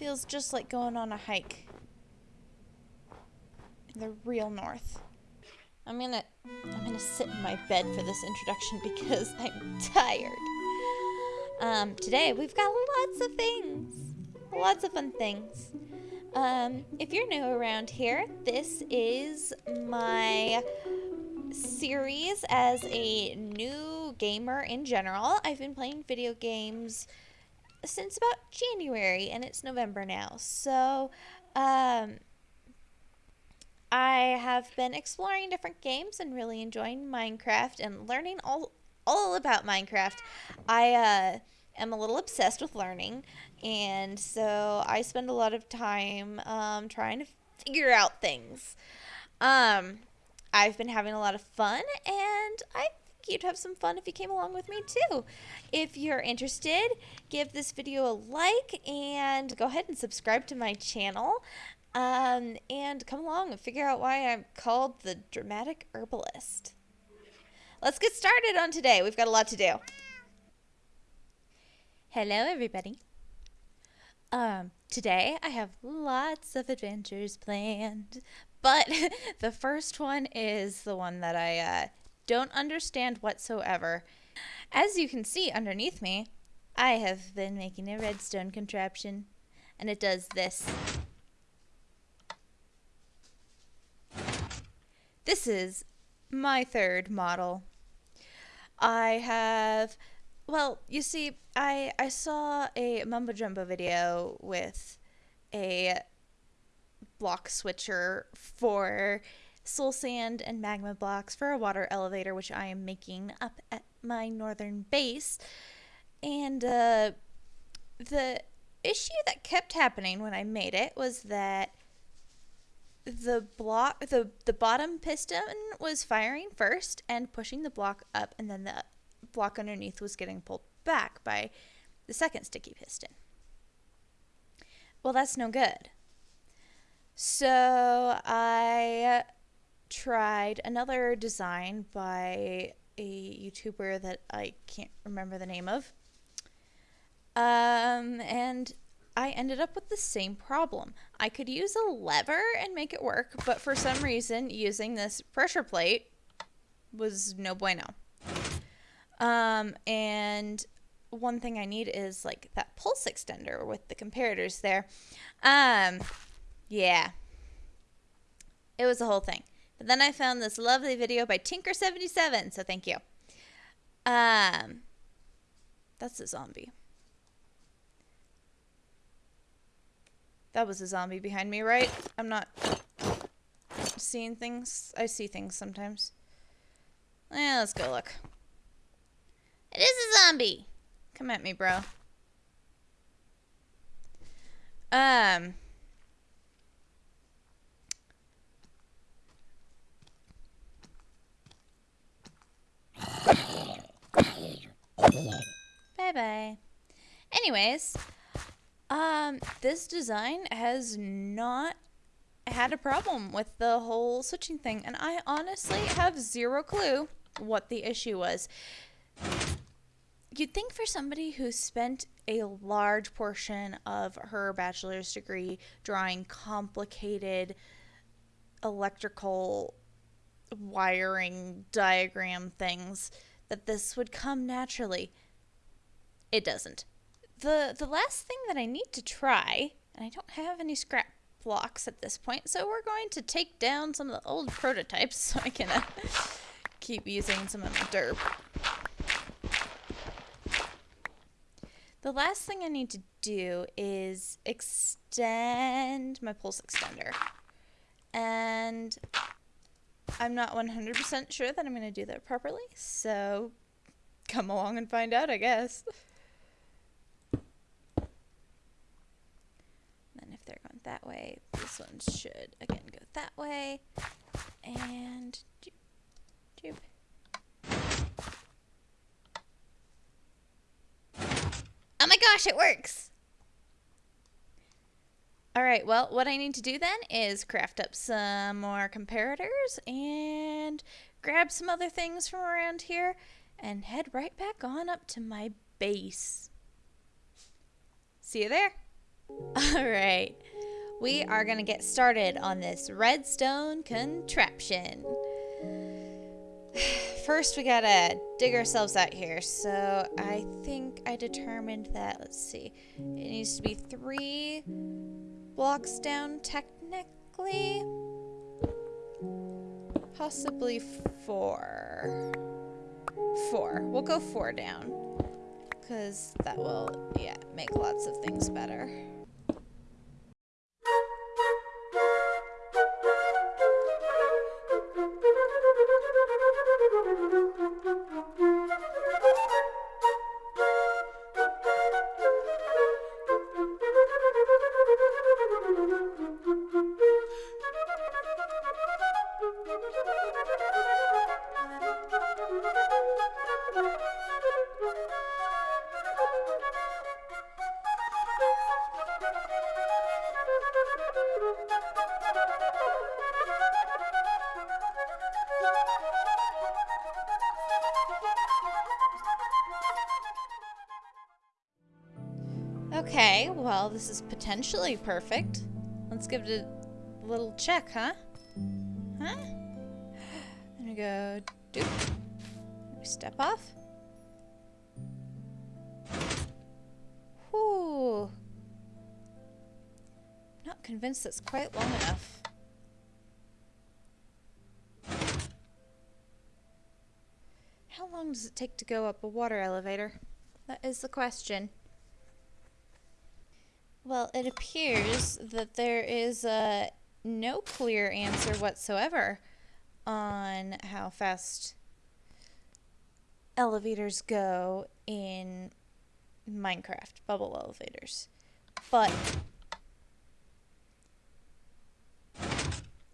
Feels just like going on a hike. In the real north. I'm gonna I'm gonna sit in my bed for this introduction because I'm tired. Um, today we've got lots of things. Lots of fun things. Um, if you're new around here, this is my series as a new gamer in general. I've been playing video games since about January and it's November now. So, um, I have been exploring different games and really enjoying Minecraft and learning all all about Minecraft. I uh, am a little obsessed with learning, and so I spend a lot of time um, trying to figure out things. Um, I've been having a lot of fun, and I you'd have some fun if you came along with me too. If you're interested, give this video a like and go ahead and subscribe to my channel. Um, and come along and figure out why I'm called the dramatic herbalist. Let's get started on today. We've got a lot to do. Hello, everybody. Um, today I have lots of adventures planned, but the first one is the one that I uh, don't understand whatsoever. As you can see underneath me, I have been making a redstone contraption, and it does this. This is my third model. I have, well, you see, I I saw a Mumbo Jumbo video with a block switcher for soul sand and magma blocks for a water elevator, which I am making up at my northern base. And uh, the issue that kept happening when I made it was that the block the the bottom piston was firing first and pushing the block up and then the block underneath was getting pulled back by the second sticky piston. Well, that's no good. So I tried another design by a YouTuber that I can't remember the name of. Um, and I ended up with the same problem. I could use a lever and make it work, but for some reason, using this pressure plate was no bueno. Um, and one thing I need is like that pulse extender with the comparators there. Um, yeah. It was a whole thing. But then I found this lovely video by Tinker77, so thank you. Um, that's a zombie. That was a zombie behind me, right? I'm not seeing things. I see things sometimes. Yeah, let's go look. It is a zombie. Come at me, bro. Um. Bye bye. Anyways, um, this design has not had a problem with the whole switching thing, and I honestly have zero clue what the issue was. You'd think for somebody who spent a large portion of her bachelor's degree drawing complicated electrical wiring diagram things that this would come naturally. It doesn't the the last thing that I need to try, and I don't have any scrap blocks at this point, so we're going to take down some of the old prototypes so I can uh, keep using some of the derp. The last thing I need to do is extend my pulse extender. And I'm not 100% sure that I'm going to do that properly, so come along and find out, I guess. Then if they're going that way. This one should, again, go that way. And... Joop, Oh my gosh, it works! Alright, well, what I need to do then is craft up some more comparators and grab some other things from around here and head right back on up to my base. See you there. All right. We are going to get started on this redstone contraption. First, we got to dig ourselves out here. So I think I determined that, let's see, it needs to be three blocks down technically. Possibly four. Four. We'll go four down. Because that will, yeah, make lots of things better. Perfect. Let's give it a little check, huh? Huh? And we go, doop. We step off. Whew. Not convinced that's quite long enough. How long does it take to go up a water elevator? That is the question. Well, it appears that there is uh, no clear answer whatsoever on how fast elevators go in Minecraft, bubble elevators. But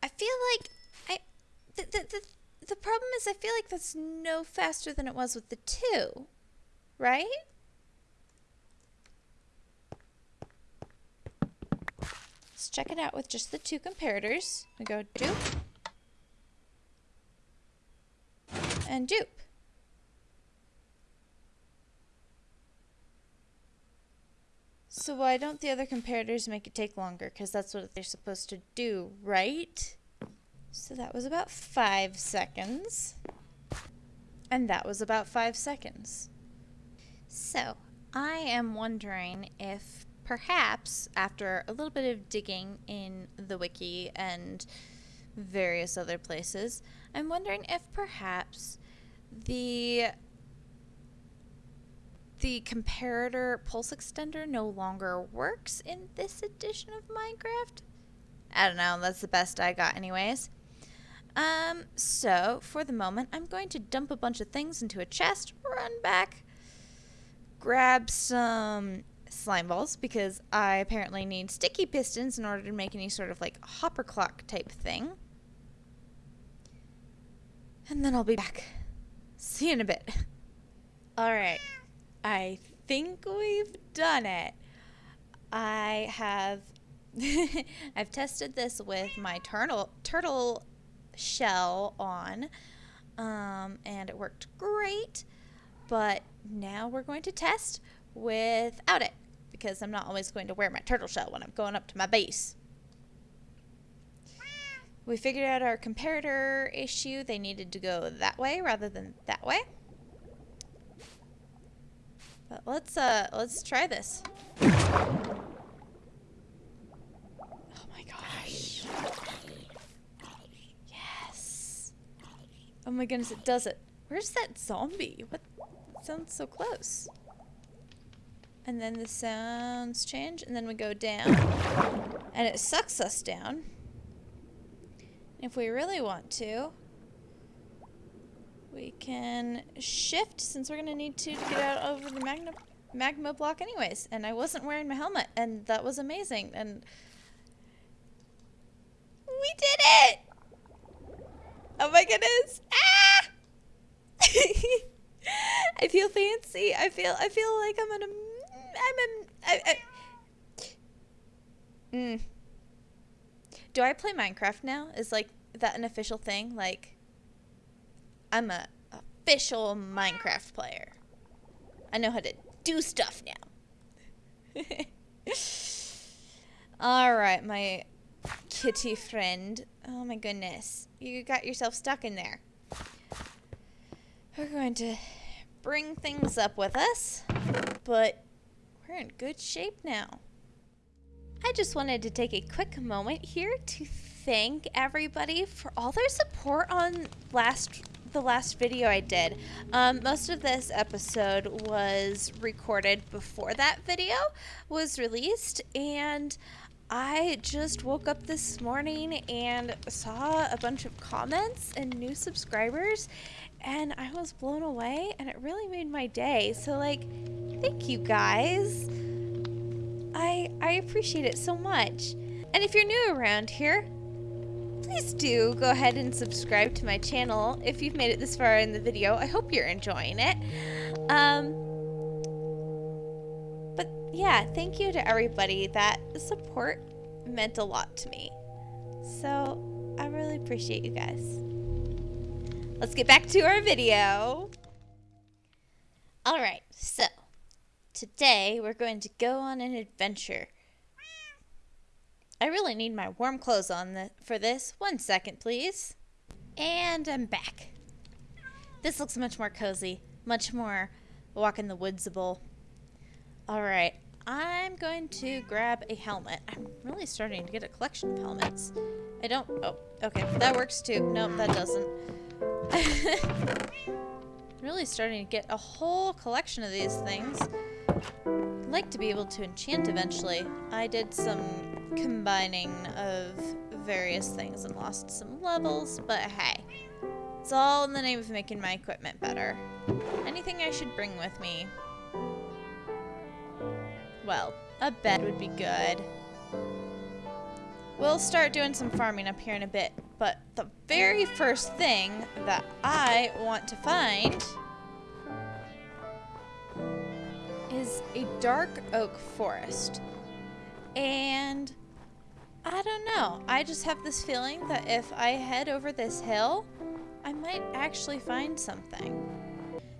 I feel like I the, the, the, the problem is I feel like that's no faster than it was with the two, right? Let's check it out with just the two comparators. We go dupe and dupe. So why don't the other comparators make it take longer? Because that's what they're supposed to do, right? So that was about five seconds. And that was about five seconds. So, I am wondering if perhaps after a little bit of digging in the wiki and various other places, I'm wondering if perhaps the the comparator pulse extender no longer works in this edition of Minecraft. I don't know, that's the best I got anyways. Um, so for the moment, I'm going to dump a bunch of things into a chest, run back, grab some slime balls because I apparently need sticky pistons in order to make any sort of like hopper clock type thing. And then I'll be back. See you in a bit. Alright. I think we've done it. I have I've tested this with my turtle turtle shell on um, and it worked great but now we're going to test without it because I'm not always going to wear my turtle shell when I'm going up to my base. We figured out our comparator issue. They needed to go that way rather than that way. But let's uh let's try this. Oh my gosh. Yes. Oh my goodness, it does it. Where's that zombie? What sounds so close? And then the sounds change, and then we go down. And it sucks us down. If we really want to, we can shift, since we're going to need to get out over the magma, magma block anyways. And I wasn't wearing my helmet, and that was amazing. And we did it! Oh my goodness! Ah! I feel fancy. I feel I feel like I'm in a I'm a, I, I, mm. Do I play Minecraft now? Is like that an official thing? Like, I'm a official Minecraft player. I know how to do stuff now. All right, my kitty friend. Oh my goodness. You got yourself stuck in there. We're going to bring things up with us, but we're in good shape now. I just wanted to take a quick moment here to thank everybody for all their support on last the last video I did. Um, most of this episode was recorded before that video was released, and I just woke up this morning and saw a bunch of comments and new subscribers, and I was blown away, and it really made my day. So, like, thank you guys. I I appreciate it so much. And if you're new around here, please do go ahead and subscribe to my channel if you've made it this far in the video. I hope you're enjoying it. Um, but yeah, thank you to everybody. That support meant a lot to me. So I really appreciate you guys. Let's get back to our video. All right, so today we're going to go on an adventure. I really need my warm clothes on the, for this. One second, please. And I'm back. This looks much more cozy, much more walk in the woodsable. All right, I'm going to grab a helmet. I'm really starting to get a collection of helmets. I don't, oh, okay, that works too. Nope, that doesn't. really starting to get a whole collection of these things. I'd like to be able to enchant eventually. I did some combining of various things and lost some levels, but hey. It's all in the name of making my equipment better. Anything I should bring with me? Well, a bed would be good. We'll start doing some farming up here in a bit, but the very first thing that I want to find is a dark oak forest. And I don't know. I just have this feeling that if I head over this hill, I might actually find something.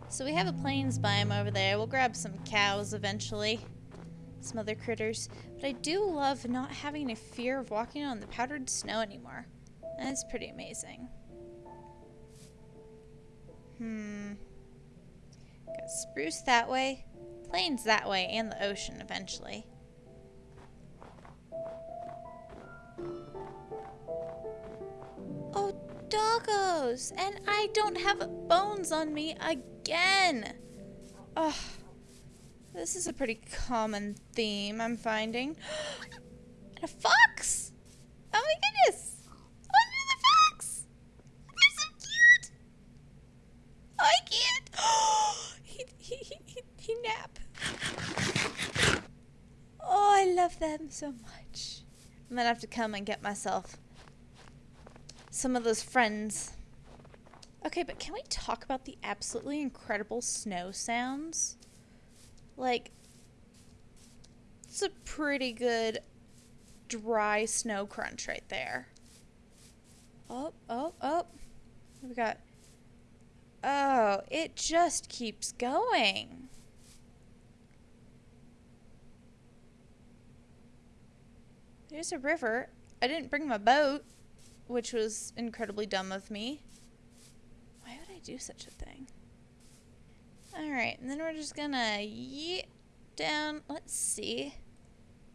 So we have a plains biome over there. We'll grab some cows eventually. Some other critters. But I do love not having a fear of walking on the powdered snow anymore. That's pretty amazing. Hmm. Got spruce that way. Plains that way and the ocean eventually. Oh, doggos! And I don't have bones on me again! Ugh. This is a pretty common theme I'm finding. and a fox! Oh my goodness! Oh, another fox! They're so cute! Oh, I can't! he, he, he, he, he nap. Oh, I love them so much. I'm gonna have to come and get myself some of those friends. Okay, but can we talk about the absolutely incredible snow sounds? Like, it's a pretty good dry snow crunch right there. Oh, oh, oh. We got. Oh, it just keeps going. There's a river. I didn't bring my boat which was incredibly dumb of me. Why would I do such a thing? Alright, and then we're just gonna yeet down. Let's see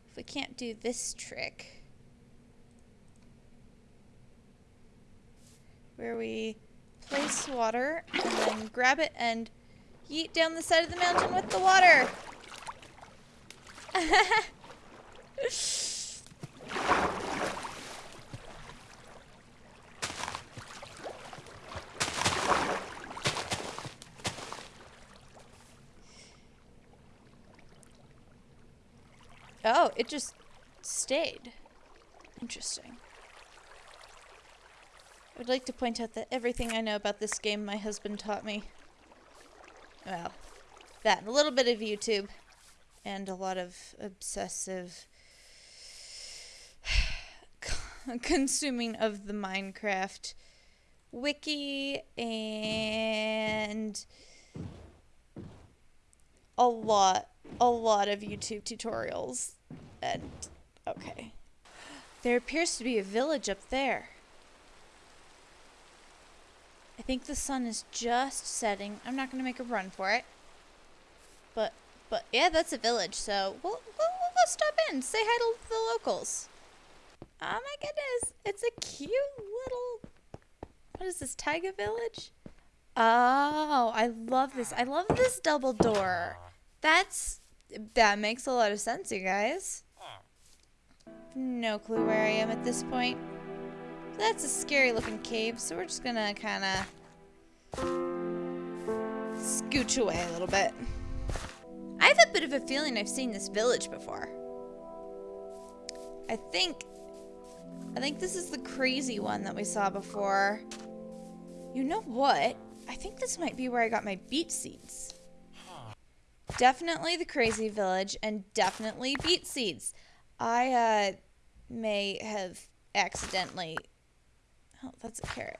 if we can't do this trick. Where we place water and then grab it and yeet down the side of the mountain with the water. Oh, it just stayed. Interesting. I would like to point out that everything I know about this game my husband taught me. Well, that and a little bit of YouTube and a lot of obsessive consuming of the Minecraft wiki and a lot a lot of YouTube tutorials. And okay. There appears to be a village up there. I think the sun is just setting. I'm not going to make a run for it. But, but yeah, that's a village, so we'll, we'll, we'll stop in, say hi to the locals. Oh my goodness, it's a cute little, what is this, Taiga village? Oh, I love this. I love this double door. That's, that makes a lot of sense, you guys. No clue where I am at this point. That's a scary looking cave, so we're just gonna kind of scooch away a little bit. I have a bit of a feeling I've seen this village before. I think, I think this is the crazy one that we saw before. You know what? I think this might be where I got my beet seeds. Definitely the crazy village and definitely beet seeds. I uh, may have accidentally Oh, that's a carrot.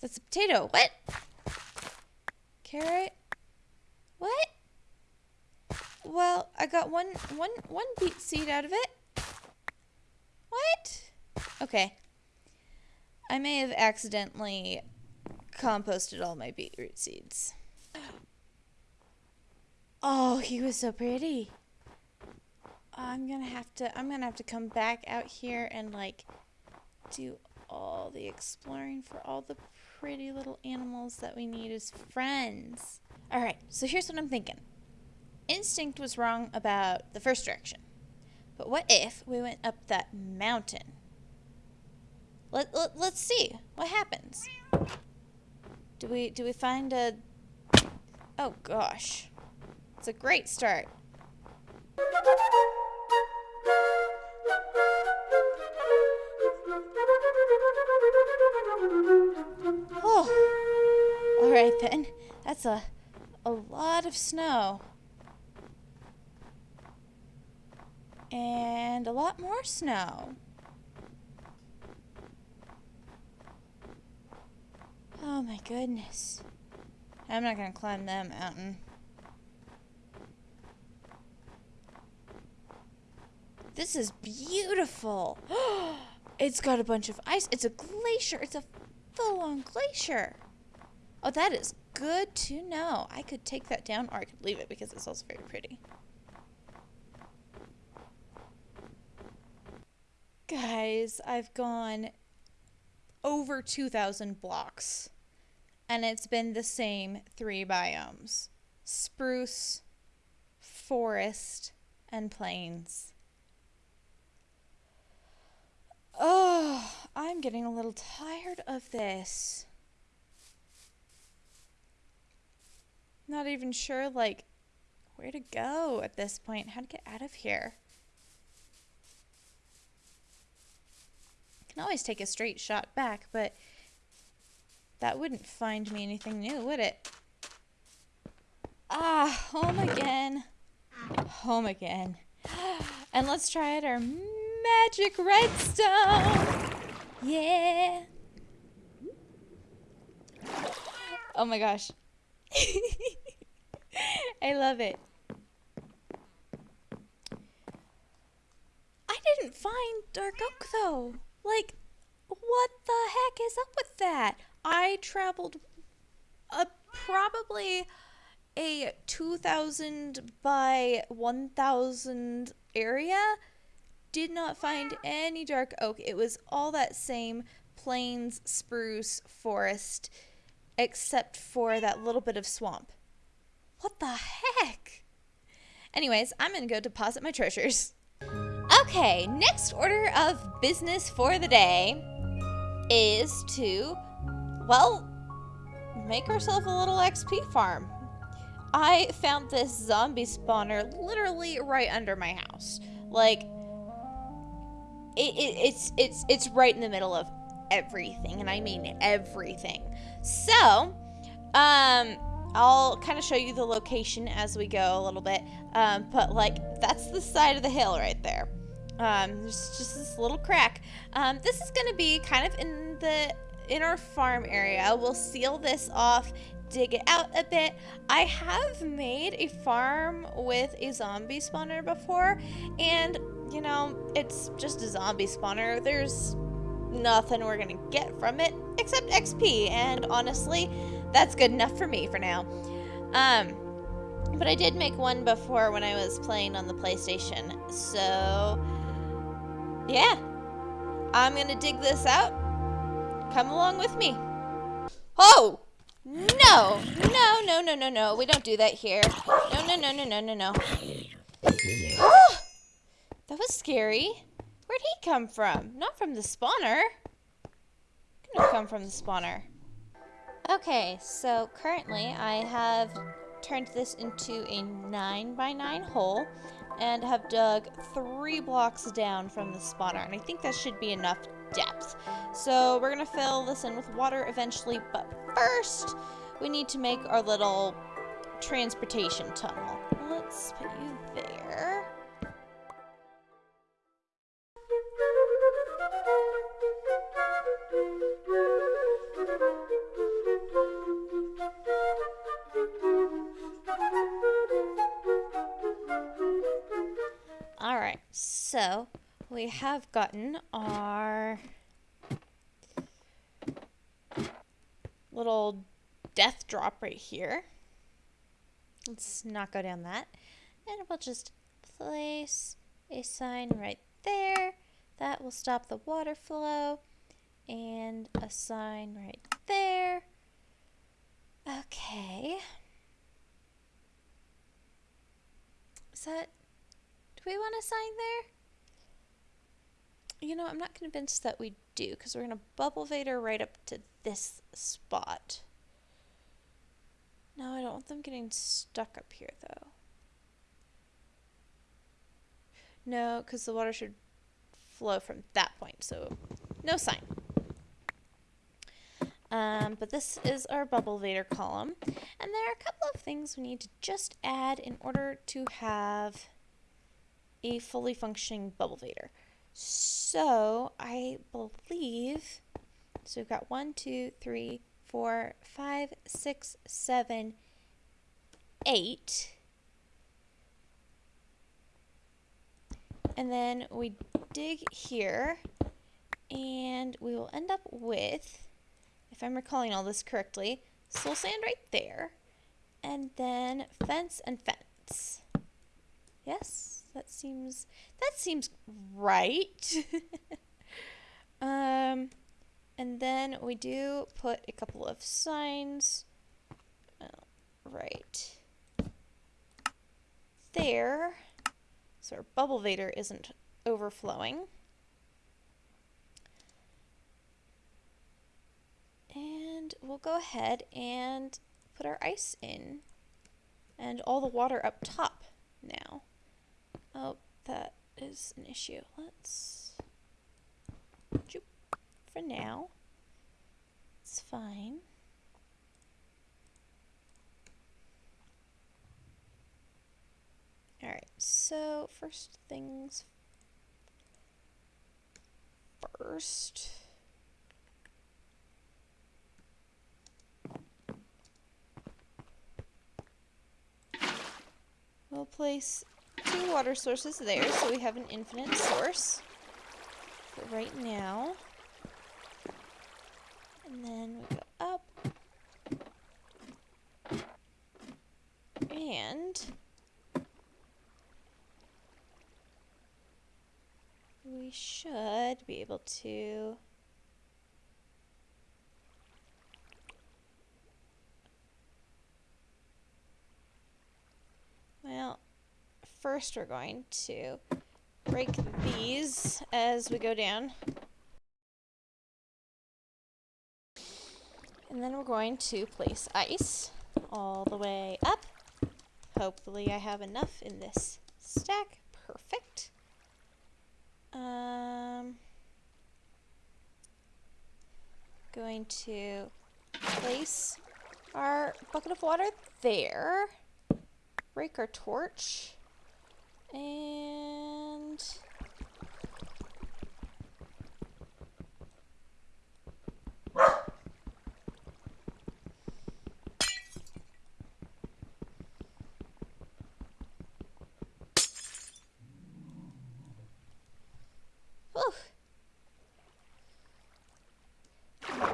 That's a potato. What? Carrot? What? Well, I got one, one, one beet seed out of it. What? Okay. I may have accidentally composted all my beetroot seeds. Oh, he was so pretty. I'm gonna have to, I'm gonna have to come back out here and like do all the exploring for all the pretty little animals that we need as friends. Alright, so here's what I'm thinking. Instinct was wrong about the first direction. But what if we went up that mountain? Let, let, let's see what happens. Do we do we find a Oh gosh. It's a great start. Oh. All right then. That's a a lot of snow. And a lot more snow. Oh my goodness. I'm not going to climb that mountain. This is beautiful. it's got a bunch of ice. It's a glacier. It's a full-on glacier. Oh, that is good to know. I could take that down or I could leave it because it's also very pretty. Guys, I've gone over 2,000 blocks and it's been the same three biomes. Spruce, forest, and plains. Oh, I'm getting a little tired of this. Not even sure, like, where to go at this point, how to get out of here. Can always take a straight shot back, but that wouldn't find me anything new, would it? Ah, home again. Home again. And let's try it our magic redstone. Yeah. Oh my gosh. I love it. I didn't find Dark Oak though. Like, what the heck is up with that? I traveled a probably a 2000 by 1000 area did not find any dark oak. It was all that same plains, spruce, forest, except for that little bit of swamp. What the heck? Anyways, I'm to go deposit my treasures. Okay, next order of business for the day is to, well, make ourselves a little XP farm. I found this zombie spawner literally right under my house. Like, it, it, it's it's it's right in the middle of everything, and I mean everything. So, um, I'll kind of show you the location as we go a little bit. Um, but like that's the side of the hill right there. Um, there's just this little crack. Um, this is gonna be kind of in the in our farm area. We'll seal this off dig it out a bit. I have made a farm with a zombie spawner before, and you know, it's just a zombie spawner. There's nothing we're gonna get from it except XP, and honestly, that's good enough for me for now. Um, but I did make one before when I was playing on the PlayStation, so yeah, I'm gonna dig this out. Come along with me. Oh! No! No, no, no, no, no. We don't do that here. No, no, no, no, no, no, no. Scary. Where'd he come from? Not from the spawner. Could have come from the spawner. Okay, so currently I have turned this into a 9 by 9 hole and have dug three blocks down from the spawner. And I think that should be enough depth. So we're going to fill this in with water eventually, but first we need to make our little transportation tunnel. Let's put you there. So we have gotten our little death drop right here. Let's not go down that. And we'll just place a sign right there. That will stop the water flow. And a sign right there. Okay. Is that... Do we want a sign there? You know, I'm not convinced that we do, because we're going to bubble Vader right up to this spot. No, I don't want them getting stuck up here, though. No, because the water should flow from that point, so no sign. Um, but this is our bubble Vader column, and there are a couple of things we need to just add in order to have a fully functioning bubble Vader. So I believe, so we've got one, two, three, four, five, six, seven, eight. And then we dig here and we will end up with, if I'm recalling all this correctly, soul sand right there and then fence and fence. Yes, that seems that seems right. um and then we do put a couple of signs uh, right there so our bubble vader isn't overflowing. And we'll go ahead and put our ice in and all the water up top now. Oh, that is an issue. Let's for now. It's fine. Alright, so first things first. We'll place two water sources there so we have an infinite source for right now. And then we go up. And we should be able to well first we're going to break these as we go down And then we're going to place ice all the way up. Hopefully I have enough in this stack. Perfect. Um, going to place our bucket of water there. Break our torch. And.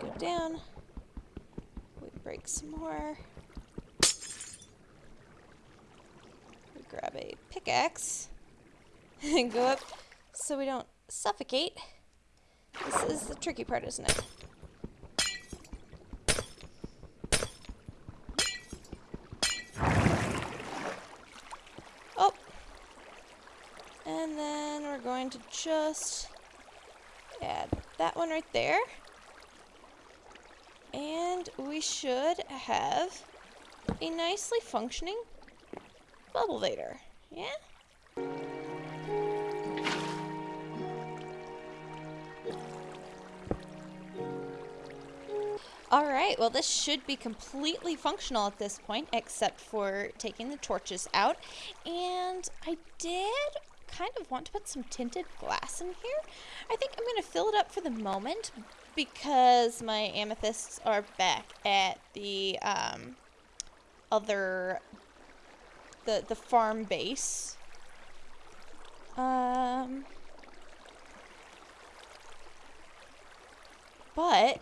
Go down. We break some more. Grab a pickaxe and go up so we don't suffocate. This is the tricky part, isn't it? Oh. And then we're going to just add that one right there. And we should have a nicely functioning bubble vader. Yeah? Alright, well this should be completely functional at this point, except for taking the torches out. And I did kind of want to put some tinted glass in here. I think I'm going to fill it up for the moment because my amethysts are back at the um, other, the, the farm base. Um, but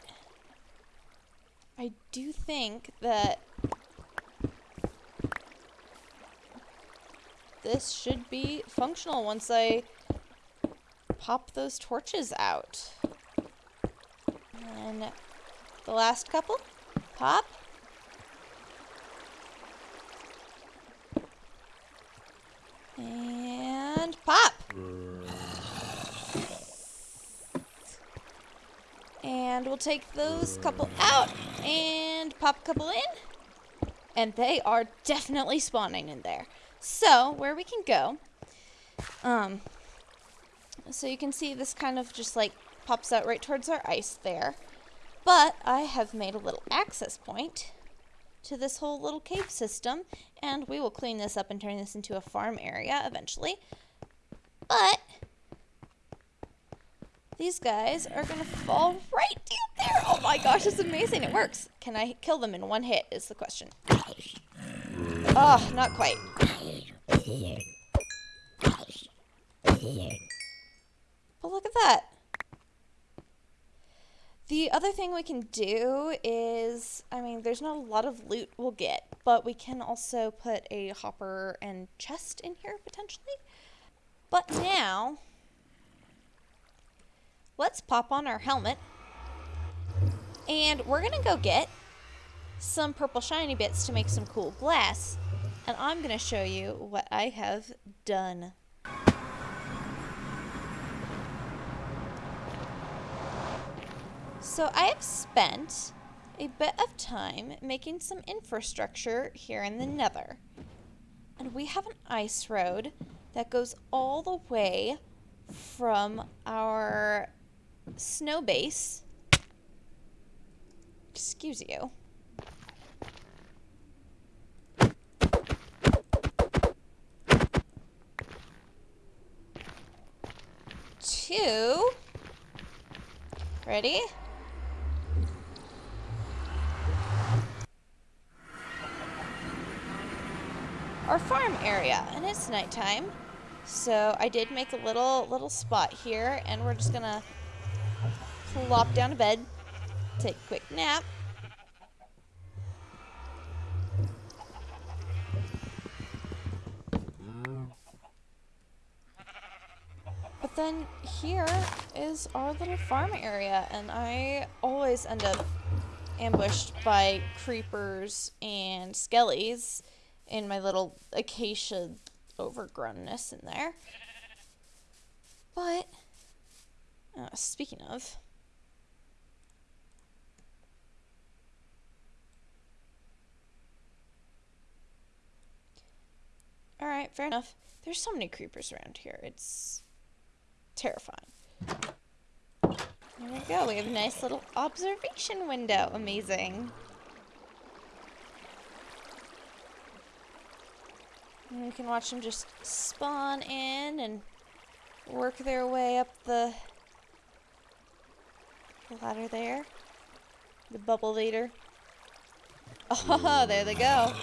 I do think that this should be functional once I pop those torches out. And the last couple, pop. And pop. And we'll take those couple out and pop a couple in. And they are definitely spawning in there. So, where we can go, um, so you can see this kind of just like pops out right towards our ice there. But I have made a little access point to this whole little cave system, and we will clean this up and turn this into a farm area eventually. But these guys are going to fall right down there. Oh my gosh, it's amazing. It works. Can I kill them in one hit is the question. Oh, not quite. But look at that. The other thing we can do is, I mean, there's not a lot of loot we'll get, but we can also put a hopper and chest in here potentially. But now, let's pop on our helmet. And we're to go get some purple shiny bits to make some cool glass. And I'm to show you what I have done. So I have spent a bit of time making some infrastructure here in the nether. And we have an ice road that goes all the way from our snow base. Excuse you. Two. Ready? Our farm area and it's nighttime. So I did make a little little spot here and we're just gonna plop down to bed take a quick nap. But then here is our little farm area and I always end up ambushed by creepers and skellies in my little acacia overgrownness in there. But, uh, speaking of, Alright, fair enough. There's so many creepers around here. It's terrifying. There we go. We have a nice little observation window. Amazing. And can watch them just spawn in and work their way up the, the ladder there. The bubble leader. Oh, there they go.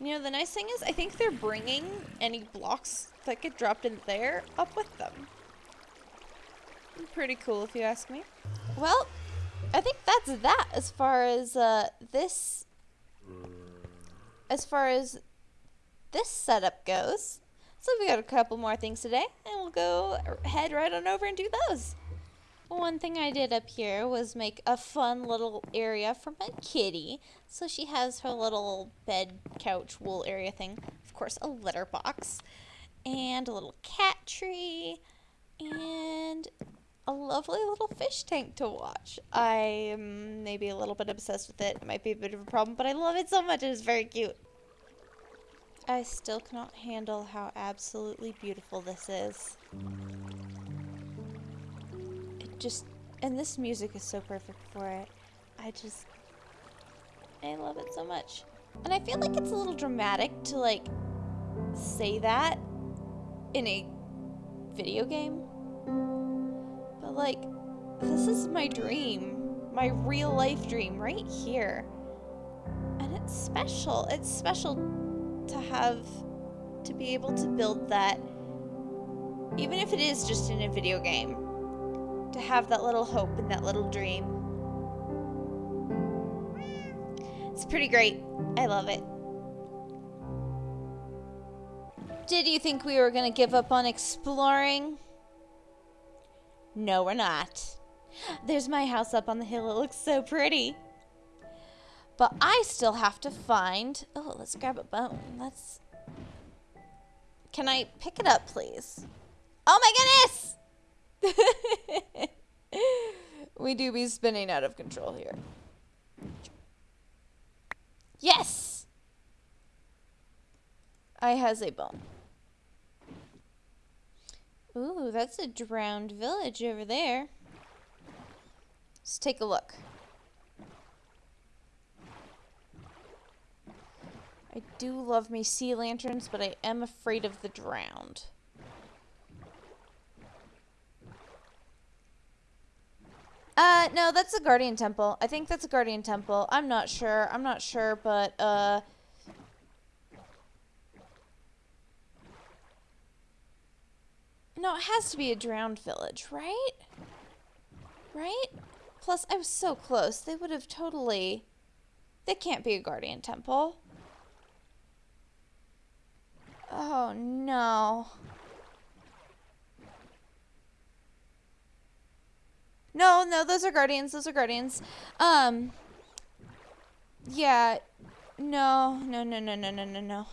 You know, the nice thing is I think they're bringing any blocks that get dropped in there up with them. Pretty cool if you ask me. Well, I think that's that as far as uh, this as far as this setup goes. So we got a couple more things today, and we'll go head right on over and do those. One thing I did up here was make a fun little area for my kitty. So she has her little bed, couch, wool area thing. Of course, a litter box. And a little cat tree. And a lovely little fish tank to watch. I'm maybe a little bit obsessed with it. It might be a bit of a problem, but I love it so much. It is very cute. I still cannot handle how absolutely beautiful this is. It just, and this music is so perfect for it. I just, I love it so much. And I feel like it's a little dramatic to like say that in a video game. Like, this is my dream. My real life dream right here. And it's special. It's special to have to be able to build that even if it is just in a video game to have that little hope and that little dream it's pretty great i love it did you think we were going to give up on exploring no we're not there's my house up on the hill it looks so pretty but I still have to find... Oh, let's grab a bone. Let's... Can I pick it up, please? Oh my goodness! we do be spinning out of control here. Yes! I has a bone. Ooh, that's a drowned village over there. Let's take a look. I do love me sea lanterns, but I am afraid of the drowned. Uh, no, that's a guardian temple. I think that's a guardian temple. I'm not sure. I'm not sure, but, uh... No, it has to be a drowned village, right? Right? Plus, I was so close. They would have totally... They can't be a guardian temple. Oh no. No, no, those are guardians. Those are guardians. Um. Yeah. No, no, no, no, no, no, no, no.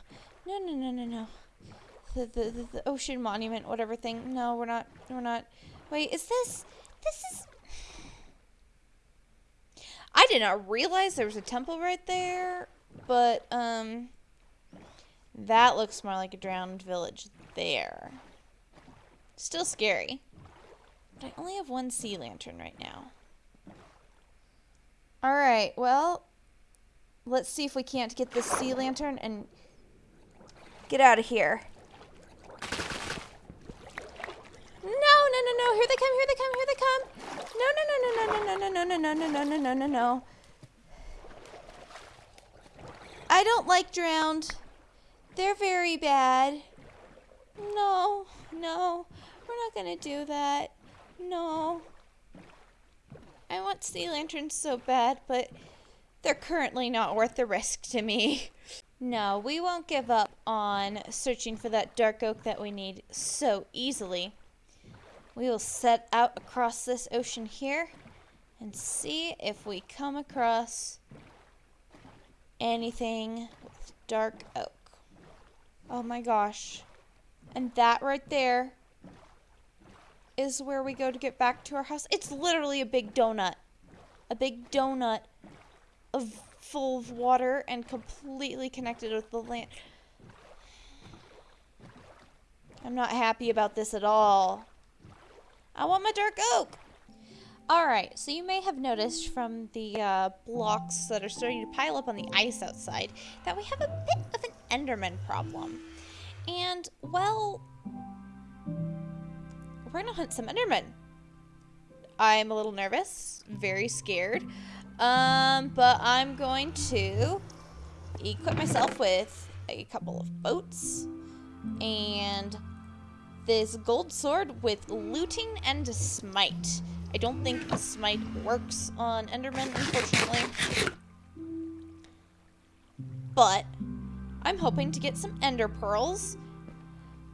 No, no, no, no, no. The, the, the, the ocean monument, whatever thing. No, we're not. We're not. Wait, is this. This is. I did not realize there was a temple right there, but, um. That looks more like a drowned village there. Still scary. But I only have one sea lantern right now. Alright, well, let's see if we can't get this sea lantern and get out of here. No, no, here they come, here they come, here they come. No, no, no, no, no, no, no, no, no, no, no, no, no, no, no, no. I don't like drowned. They're very bad. No, no, we're not gonna do that. No. I want sea lanterns so bad, but they're currently not worth the risk to me. No, we won't give up on searching for that dark oak that we need so easily. We will set out across this ocean here and see if we come across anything with dark oak. Oh my gosh. And that right there is where we go to get back to our house. It's literally a big donut. A big donut of full of water and completely connected with the land. I'm not happy about this at all. I want my dark oak. Alright, so you may have noticed from the uh, blocks that are starting to pile up on the ice outside that we have a bit of an Enderman problem. And, well, we're gonna hunt some Endermen. I'm a little nervous, very scared, um, but I'm going to equip myself with a couple of boats and this gold sword with looting and smite. I don't think smite works on Enderman, unfortunately. But I'm hoping to get some ender pearls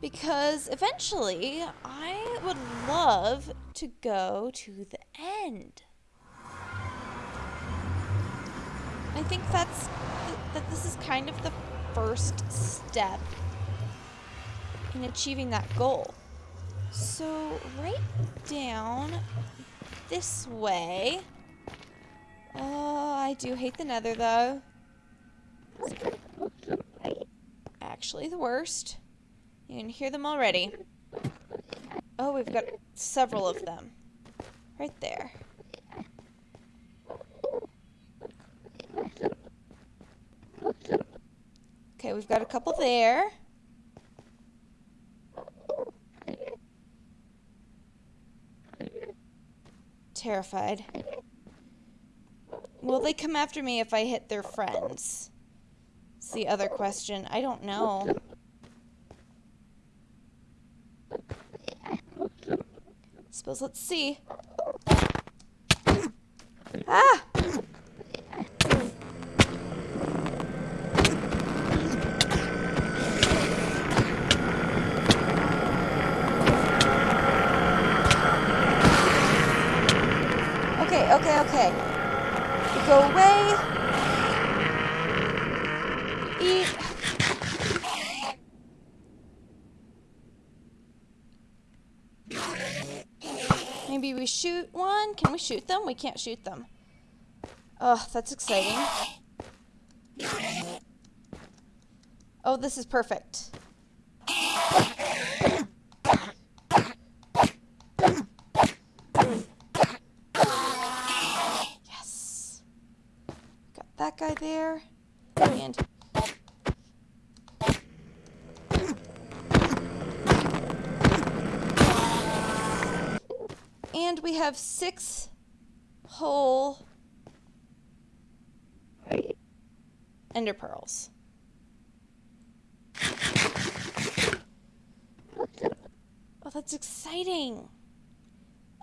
because eventually I would love to go to the end. I think that's th that this is kind of the first step in achieving that goal. So right down this way. Oh, I do hate the nether though. Actually the worst. You can hear them already. Oh, we've got several of them. Right there. Okay, we've got a couple there. Terrified. Will they come after me if I hit their friends? It's the other question. I don't know. Suppose let's see. Ah! Okay, okay, okay. You go away. Eat. Maybe we shoot one. Can we shoot them? We can't shoot them. Oh, that's exciting. Oh, this is perfect. Yes. Got that guy there. And And we have six whole ender pearls. Oh, that's exciting.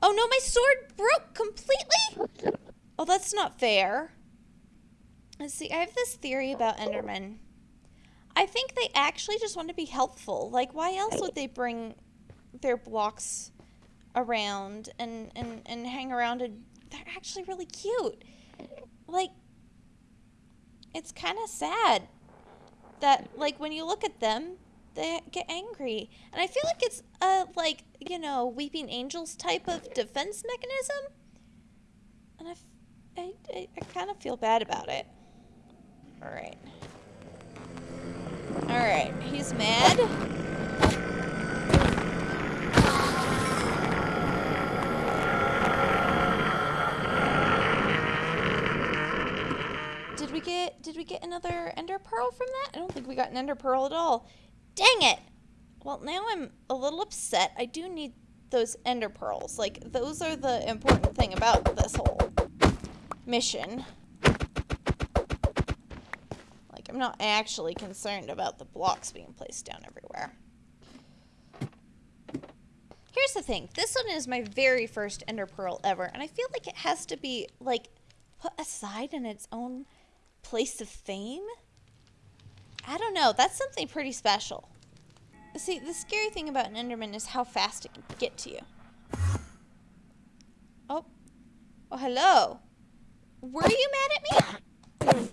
Oh no, my sword broke completely? Oh, that's not fair. Let's see, I have this theory about Endermen. I think they actually just want to be helpful. Like, why else would they bring their blocks around and, and, and hang around and they're actually really cute. Like, it's kind of sad that, like, when you look at them, they get angry. And I feel like it's a, like, you know, Weeping Angels type of defense mechanism. And I, I, I, I kind of feel bad about it. Alright. Alright, he's mad. Get did we get another ender pearl from that? I don't think we got an ender pearl at all. Dang it! Well, now I'm a little upset. I do need those ender pearls. Like those are the important thing about this whole mission. Like I'm not actually concerned about the blocks being placed down everywhere. Here's the thing. This one is my very first ender pearl ever, and I feel like it has to be like put aside in its own place of fame? I don't know. That's something pretty special. See, the scary thing about an Enderman is how fast it can get to you. Oh. Oh, hello. Were you mad at me?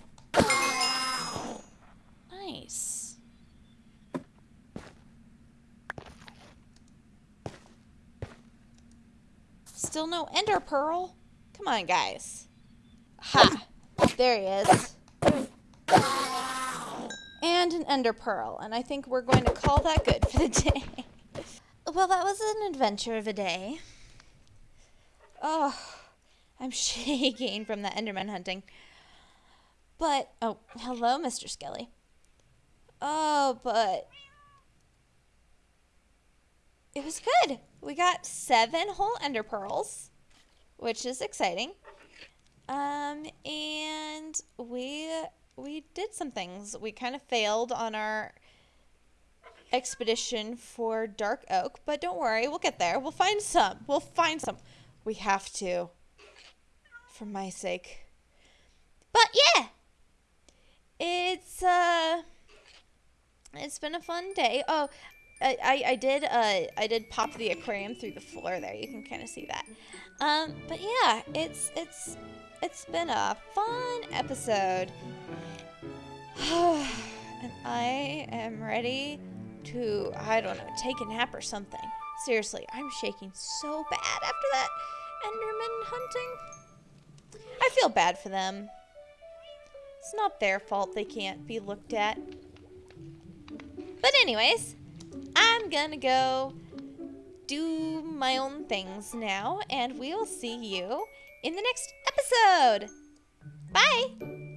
Nice. Still no Ender Pearl? Come on, guys. Ha! There he is. And an ender pearl. And I think we're going to call that good for the day. well, that was an adventure of a day. Oh, I'm shaking from the enderman hunting. But, oh, hello, Mr. Skelly. Oh, but it was good. We got seven whole ender pearls, which is exciting. Um, and we we did some things. We kind of failed on our expedition for Dark Oak, but don't worry, we'll get there. We'll find some. We'll find some. We have to. For my sake. But yeah. It's uh it's been a fun day. Oh, I, I, I did uh I did pop the aquarium through the floor there. You can kind of see that. Um, but yeah, it's it's it's been a fun episode. and I am ready to I don't know, take a nap or something. Seriously, I'm shaking so bad after that Enderman hunting. I feel bad for them. It's not their fault they can't be looked at. But anyways, I'm gonna go do my own things now, and we'll see you in the next episode. Bye!